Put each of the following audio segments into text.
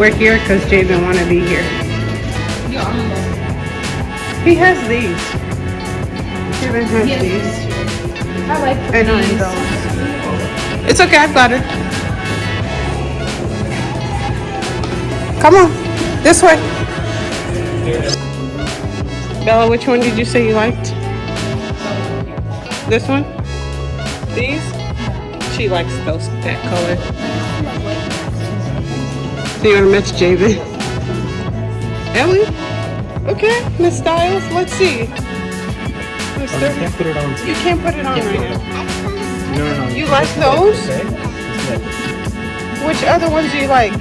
We're here because Jay didn't want to be here. He has these. Javen has Yes. these. I like And these. It's okay, I've got it. Come on, this way. Bella, which one did you say you liked? This one? These? She likes those that color. So you want to match Javen? Ellie? Okay, Miss Styles, let's see. Miss Oh, you can't put it on. You can't put it on right now. No, no, no. You like those? Okay. Just like this. Which other ones do you like? You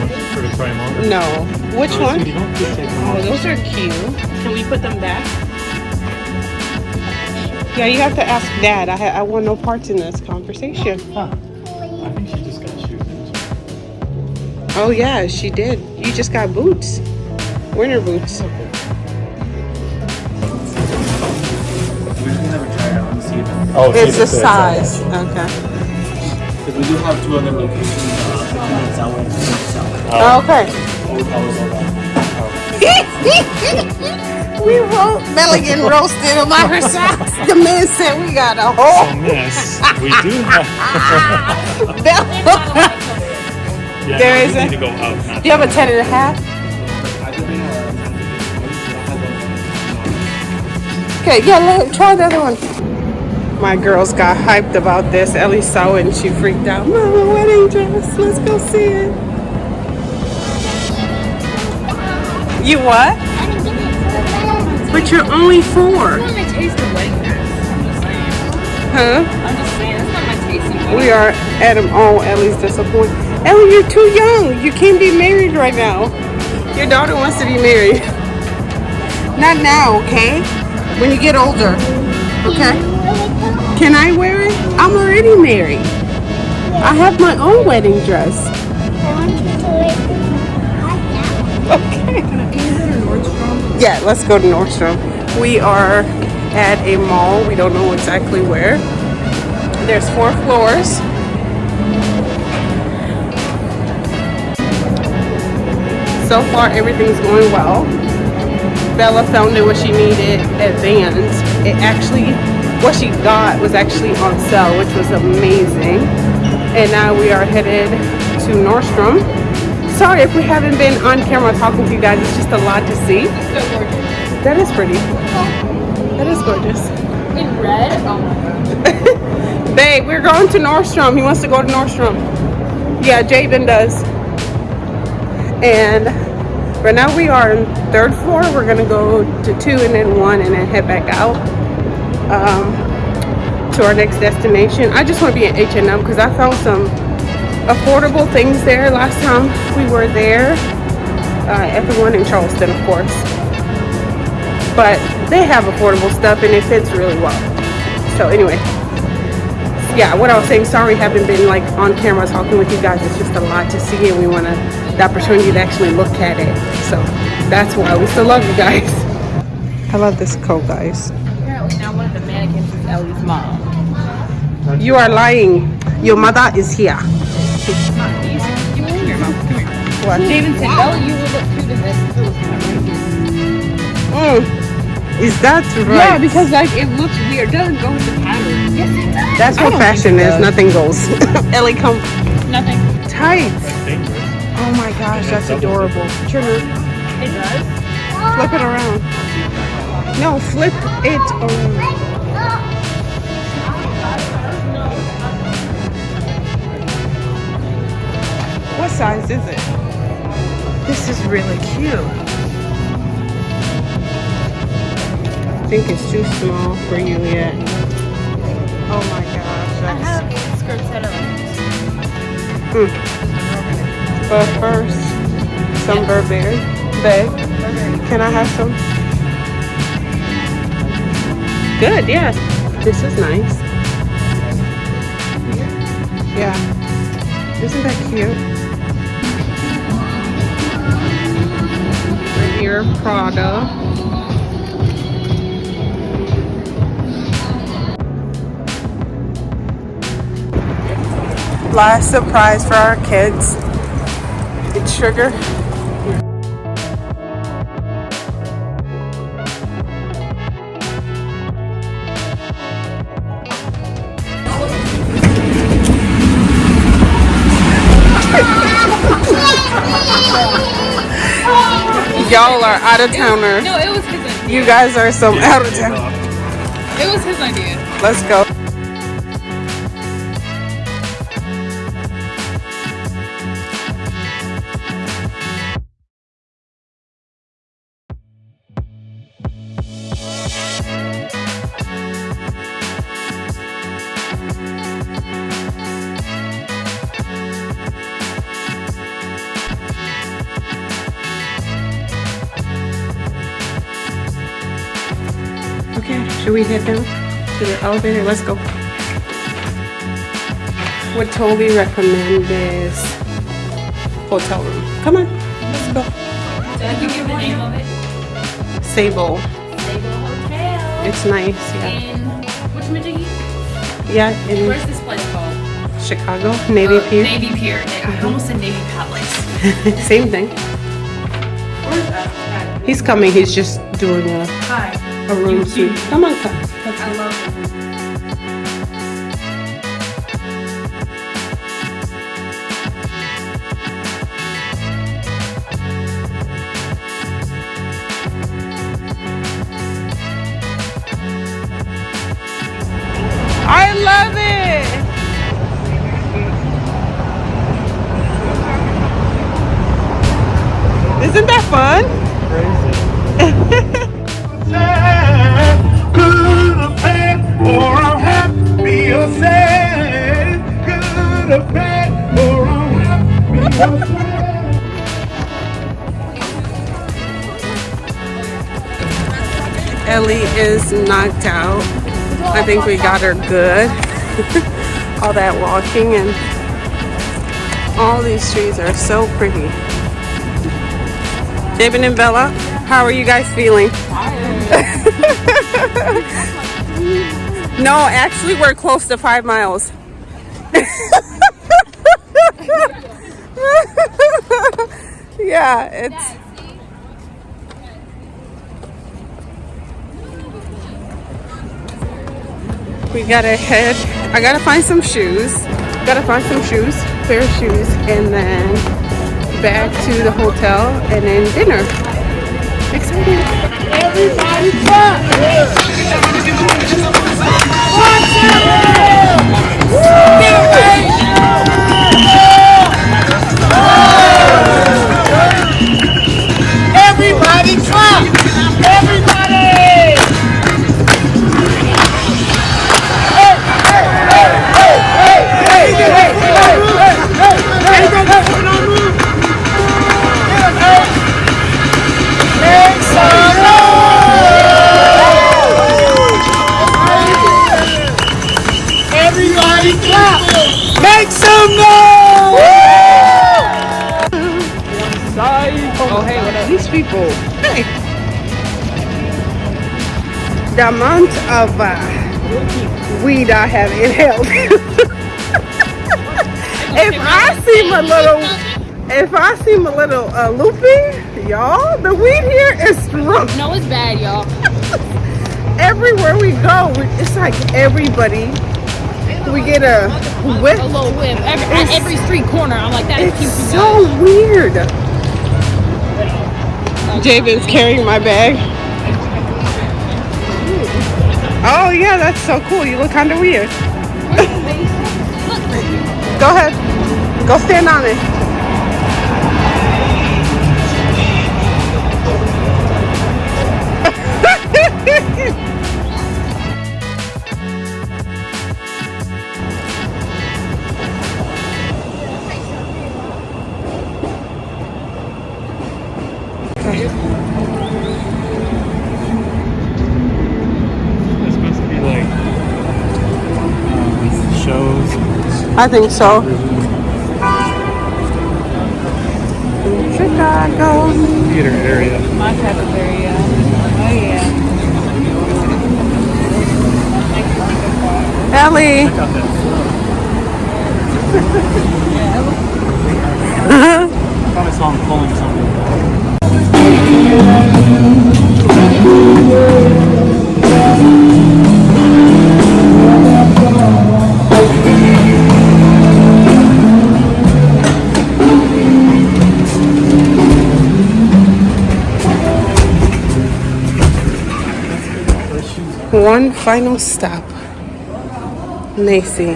want her to try them on? No. Which No, one? sweetie, don't just take them Oh, those are cute. Can we put them back? Yeah, you have to ask Dad. I I want no parts in this conversation. Huh. Oh yeah, she did. You just got boots, winter boots. We can have a try it on and see if Oh, It's the size. Okay. Because we do have two other locations, uh, 15 minutes that way and 15 minutes that way. Oh, okay. Old Powers, all that. we roast Bella getting roasted about her socks. The man said we got a Oh, whole miss. We do have. Bella. Yeah, There no, is we a- need to go out. Do you have a ten and a half? I think we have Okay, yeah, let, try the other one. My girls got hyped about this. Ellie saw it and she freaked out. Mama, wedding dress. Let's go see it. You what? But you're only four. It's not my taste of wedding dress. I'm just. Huh? I'm just saying. It's not my taste We are at them all. Ellie's disappointed. Ellie, you're too young. You can't be married right now. Your daughter wants to be married. Not now, okay? When you get older. Okay? Can I wear it? I'm already married. I have my own wedding dress. Okay. Yeah, let's go to Nordstrom. We are at a mall. We don't know exactly where. There's four floors. So far, everything's going well. Bella found it what she needed at Vans. It actually, what she got was actually on sale, which was amazing. And now we are headed to Nordstrom. Sorry if we haven't been on camera talking to you guys. It's just a lot to see. So gorgeous. That is pretty. That is gorgeous. In red? Oh my god. Babe, we're going to Nordstrom. He wants to go to Nordstrom. Yeah, Jabin does. And right now we are on third floor. We're gonna go to two and then one and then head back out um, to our next destination. I just want to be in H&M because I found some affordable things there last time we were there. Uh, at the one in Charleston, of course. But they have affordable stuff and it fits really well. So anyway, yeah, what I was saying, sorry, haven't been like on camera talking with you guys. It's just a lot to see, and we want to the opportunity to actually look at it. So that's why we still love you guys. I love this coat, guys. Apparently now one of the mannequins is Ellie's mom. You are lying. Your mother is here. Come here, mom. Come here. What? Jaden said, Ellie, you would look cute in this. It was kind of right here. Mm. Is that right? Yeah, because like it looks weird. It doesn't go with the pattern. Yes, it does. that's what fashion think it is. does. Nothing goes. Ellie, come Nothing. tight. Gosh, that's adorable. Trigger, It does. flip it around. No, flip it around. What size is it? This is really cute. I think it's too small for you yet. Oh my gosh, I have a skirt set of Mm. But first, some Burberry. Babe, can I have some? Good, yeah. This is nice. Yeah. Isn't that cute? Here, Prada. last surprise for our kids. It's sugar. Y'all are out of towners. No, it was his idea. You guys are some out of town. It was his idea. Let's go. Should we head down to the elevator? Let's go. Would totally recommend this hotel room. Come on, let's go. Did you give the name of it? Sable. Sable Hotel. It's nice, yeah. In which? Yeah, in Where's this place called? Chicago, Navy Uh, Pier. Navy Pier. I almost said Navy Palace. Same thing. Where's that? He's coming. He's just doing a, Hi. A room. Come on, come. I love it. Is knocked out. I think we got her good. all that walking and all these trees are so pretty. David and Bella, how are you guys feeling? no, actually we're close to five miles. yeah, it's we gotta head i gotta find some shoes gotta find some shoes pair of shoes and then back to the hotel and then dinner exciting Everybody clap! Everybody clap! Everybody! The amount of uh, weed i have inhaled if i seem a little if i seem a little uh, loopy y'all the weed here is strong No, it's bad, y'all. everywhere we go, it's like everybody. We get a whip. A little whip. Every, at every street corner, I'm like, that is cute. It's so guys. weird. Javen's carrying my bag. Oh yeah, that's so cool. You look kind of weird. Go ahead. Go stand on it. I think so. Chicago. Theater area. My type of area. Oh, yeah. Ellie. I I saw him pulling something. Final stop. Macy.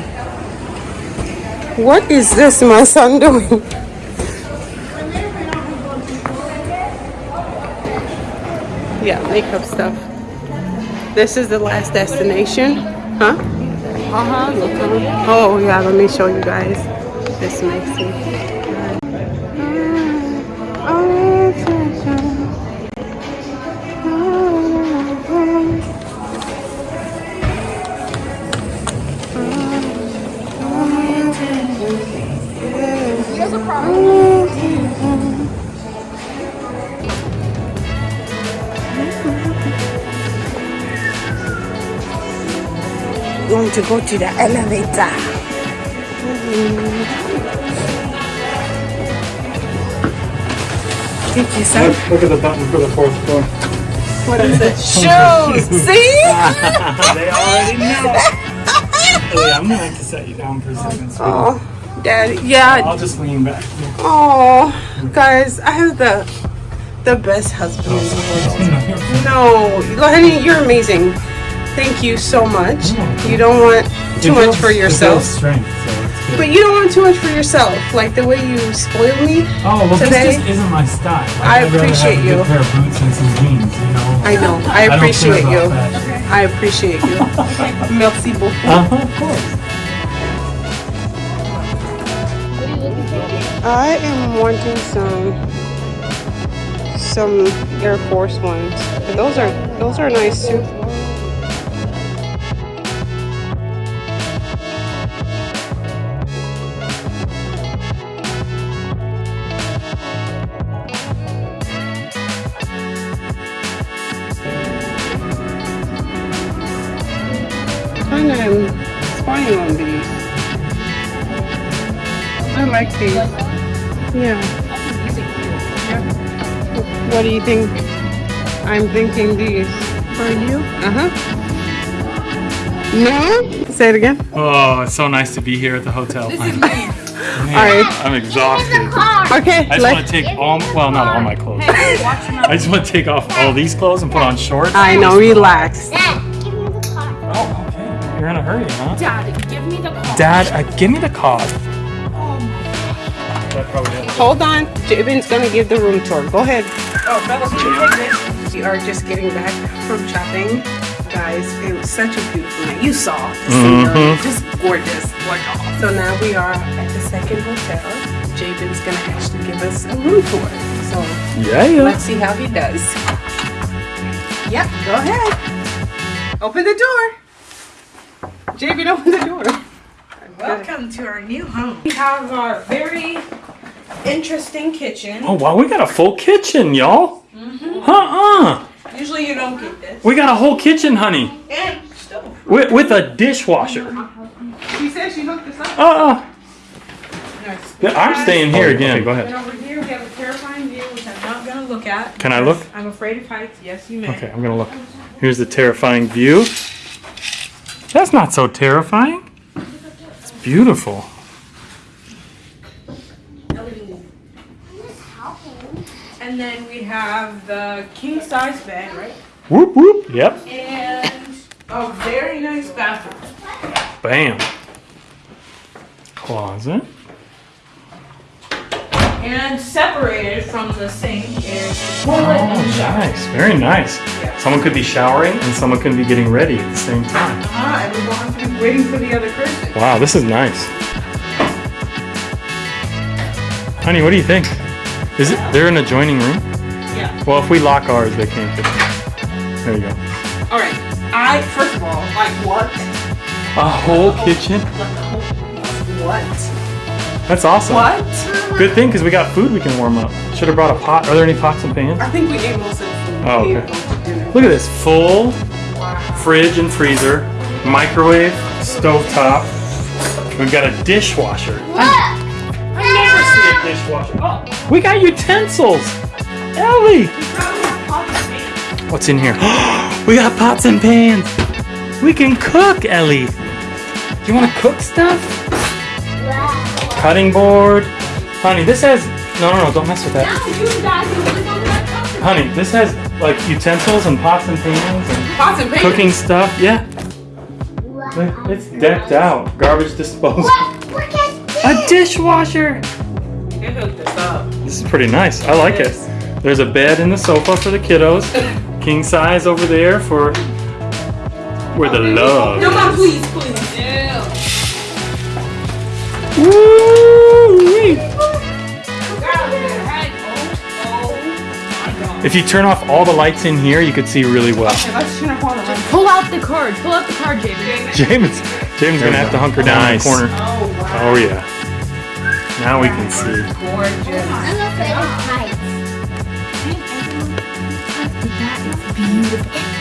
What is this my son doing? Yeah, makeup stuff. This is the last destination. Huh? Uh-huh, Oh yeah, let me show you guys. This Macy. Going to go to the elevator. Thank you, sir. Look, look at the button for the fourth floor. What is it? Shoes. See? they already know. Ellie, I'm gonna have to set you down for a second. Oh, Daddy. Yeah. I'll just lean back. Oh, guys, I have the the best husband in the world. No, honey, you're amazing. Thank you so much. You don't want too much for yourself, strength, so but you don't want too much for yourself. Like the way you spoil me. Oh, well, today- this just isn't my style. Like, I appreciate you. pair of boots and some jeans, you know? I know. I appreciate about you. fashion. I appreciate you. Merci beaucoup. Uh-huh, of course. I am wanting some some Air Force ones. Those are those are nice too. Like these. Yeah. What do you think? I'm thinking these. For you? Uh huh. No? Say it again. Oh, it's so nice to be here at the hotel. All right. I'm exhausted. Okay. I just let- want to take all, well, not all my clothes. I just want to take off all these clothes and put on shorts. I know. Relax. Dad, give me the car. Oh, okay. You're in a hurry, huh? Dad, give me the car. Dad, uh, give me the card. That probably is. Hold on. Jabin's gonna give the room tour. Go ahead. Oh, fellas, you take this. We are just getting back from shopping. Guys, it was such a beautiful night. You saw the scenery, mm-hmm. just gorgeous. gorgeous. So now we are at the second hotel. Jabin's gonna actually give us a room tour. So Yeah, yeah. let's see how he does. Yep, go ahead. Open the door. Jabin, open the door. Welcome to our new home. We have our very interesting kitchen. Oh, wow, we got a full kitchen, y'all. Uh-uh. Usually you don't get this. We got a whole kitchen, honey. And stove. With, with a dishwasher. She said she hooked us up. Uh-uh. Nice. Yeah, I'm staying here again. go ahead. And ahead. over here we have a terrifying view, which I'm not gonna look at. Can I look? I'm afraid of heights. Yes, you may. Okay, I'm gonna look. Here's the terrifying view. That's not so terrifying. It's beautiful. And then we have the king size bed, right? Whoop whoop. Yep. And a very nice bathroom. Bam. Closet. And separated from the sink is the Oh, and shower. nice. Very nice. Someone could be showering and someone could be getting ready at the same time. Ah, and we don't have to be waiting for the other person. Wow, this is nice. Honey, what do you think? Is it they're in an adjoining room? Yeah. Well, if we lock ours, they can't get in. There you go. All right. I first of all like what? A whole kitchen? What? That's awesome. What? Good thing because we got food we can warm up. Should have brought a pot. Are there any pots and pans? I think we ate most of the food. Oh, okay. ate most of dinner. Look at this full fridge and freezer, microwave, stovetop, We've got a dishwasher. Look. Dishwasher. Oh, we got utensils. Ellie. What's in here? we got pots and pans. We can cook, Ellie. Do you want to cook stuff? Cutting board. Honey, this has. No, no, no, don't mess with that. Now you guys are really gonna let come Honey, this has like utensils and pots and pans and Pots and pans. cooking stuff. Yeah. Look, It's decked out. Garbage disposal. Look at this. A dishwasher. They hooked us up. This is pretty nice. I like it. There's a bed in the sofa for the kiddos. King size over there for where the love. No, is. mom, please, please. Woo-wee. If you turn off all the lights in here, you could see really well. Let's turn off all the lights. Pull out the card. Pull out the card, James. James, James gonna have to hunker down in the corner. Oh, oh, wow. Oh yeah. Now we can see. Gorgeous. I love the heights.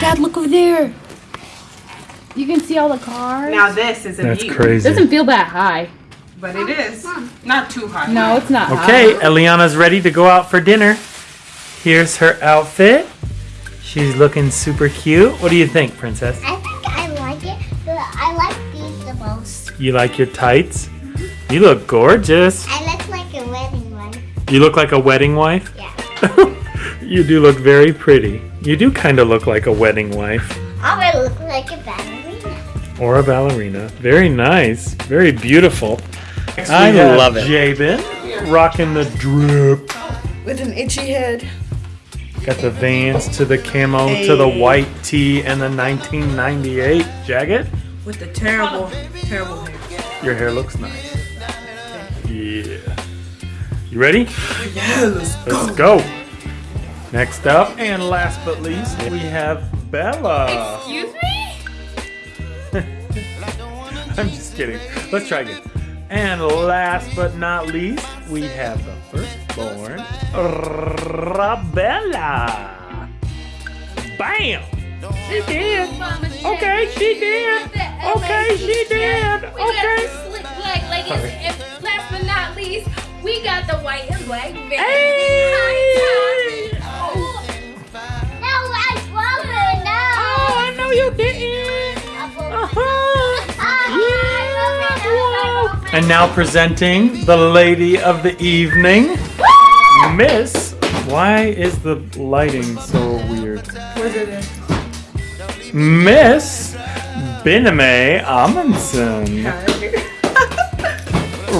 Dad, look over there. You can see all the cars. Now this is a That's view. crazy. Doesn't feel that high. But it is. Not too high. No, it's not Okay, high. Eliana's ready to go out for dinner. Here's her outfit. She's looking super cute. What do you think, Princess? I think I like it, but I like these the most. You like your tights? You look gorgeous. I look like a wedding wife. You look like a wedding wife. Yeah. you do look very pretty. You do kind of look like a wedding wife oh, I will look like a ballerina. or a ballerina. Very nice. Very beautiful. I love it. Jabin rocking the drip. With an itchy head. Got the Vans to the camo to the white tee and the 1998 jacket. With the terrible, terrible hair. Your hair looks nice. Yeah. You ready? Yeah, let's Let's go. Next up, and last but least, we have Bella. Excuse me? I'm just kidding. Let's try again. And last but not least, we have the firstborn, Rabella. Bam! She did. Okay, she did. Okay, she did. We got Okay. the slick black leggings, Sorry. and last but not least, we got the white and black vans. Hey! Oh, No, I swallowed it now. Oh, I know you didn't. Uh-huh. And now presenting the lady of the evening, Miss. Why is the lighting so weird? Where's it at? Miss Biname Amundsen,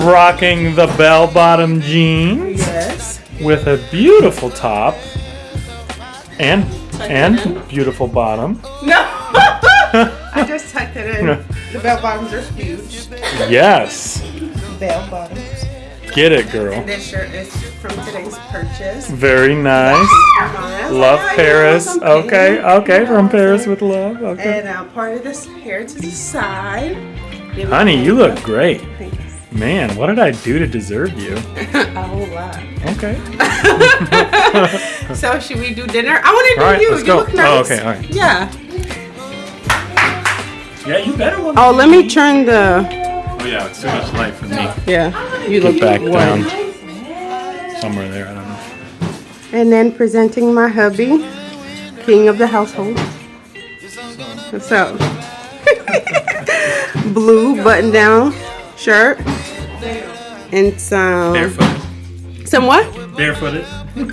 rocking the bell-bottom jeans Yes. with a beautiful top and and beautiful bottom. No. I just tucked it in. The bell bottoms are huge. Yes, Bell bottoms. get it, girl. And this shirt is from today's purchase. Very nice. Love Paris. Okay, okay, from Paris with love. Okay. And uh, part of this hair to the side. Honey, you look great. Man, what did I do to deserve you? A whole lot. Okay. So should we do dinner? I want to do right, you. you go. look oh, nice. Oh, okay, all right. Yeah. Yeah, you better want Oh, let me turn the. Oh yeah, it's too much light for me. Yeah. You look Back down. Somewhere there, I don't know. And then presenting my hubby, king of the household. What's up? Blue button down shirt. And some. Barefooted. Some what? Barefooted.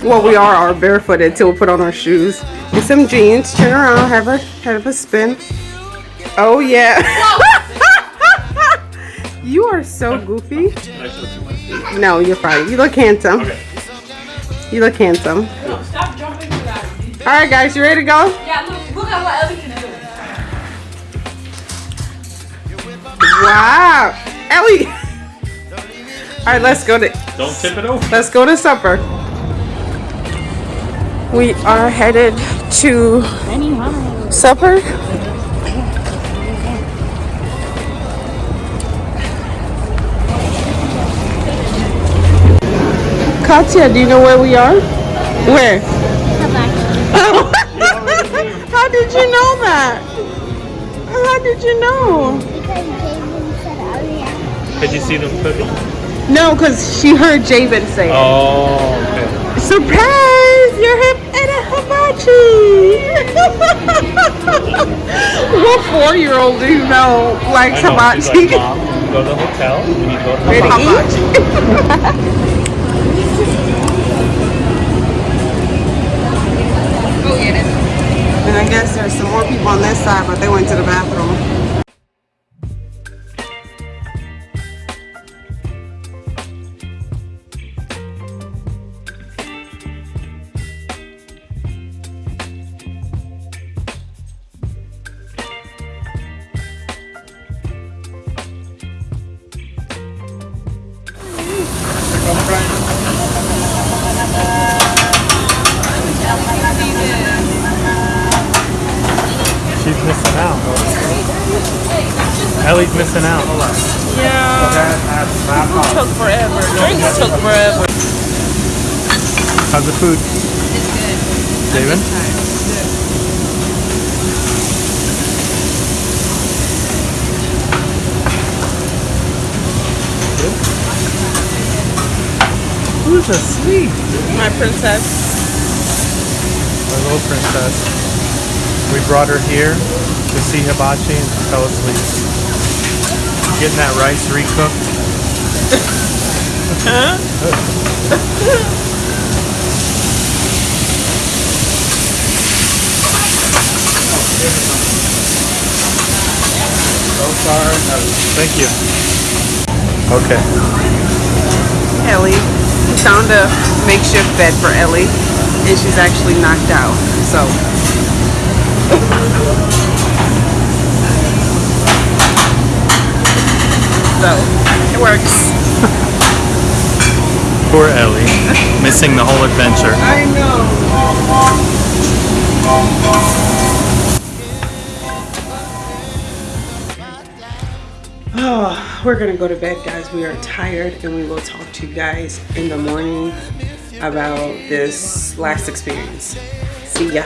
Well, we are, are barefooted till we put on our shoes. And some jeans. Turn around, have a have a spin. Oh yeah. you are so goofy. No, you're fine. You look handsome. Okay. You look handsome. Stop jumping. All right, guys, you ready to go? Yeah, look, look at what Ellie can do. Wow, Ellie. All right, let's go to Don't tip it over. let's go to supper. We are headed to supper. Katya, do you know where we are? Where? How did you know that? How did you know? Did you see them cooking? No, because she heard Javen say it. Oh, okay. Surprise! You're hip at a hibachi! what four year old do you know likes know, hibachi? like, Mom, we go to the hotel. We need to go to the Ready to hotel. eat? And I guess there's some more people on this side, but they went to the bathroom. How's the food? It's good. David? Good? Who's asleep? My princess. My little princess. We brought her here to see hibachi and she fell asleep. Getting that rice recooked. So sorry. Thank you. Okay. Ellie. We found a makeshift bed for Ellie, and she's actually knocked out. So. so, it works. Poor Ellie. Missing the whole adventure. I know. Oh, we're gonna go to bed, guys. We are tired, and we will talk to you guys in the morning about this last experience. See ya.